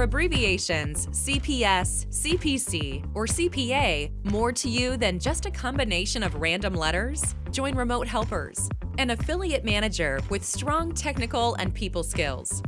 Are abbreviations CPS, CPC, or CPA more to you than just a combination of random letters? Join Remote Helpers, an affiliate manager with strong technical and people skills.